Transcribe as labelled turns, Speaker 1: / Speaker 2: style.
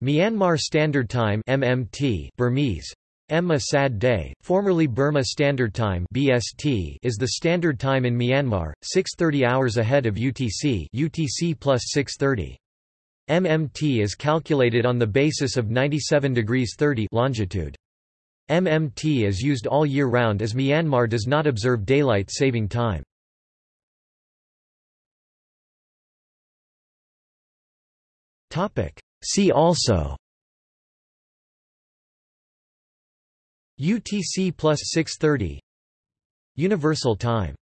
Speaker 1: Myanmar Standard Time MMT Burmese Emma Sad Day, formerly Burma Standard Time BST is the standard time in Myanmar, 6.30 hours ahead of UTC UTC plus 6.30. MMT is calculated on the basis of 97 degrees 30 longitude. MMT is used all year round as Myanmar does not observe daylight saving time. See also UTC plus 630 Universal time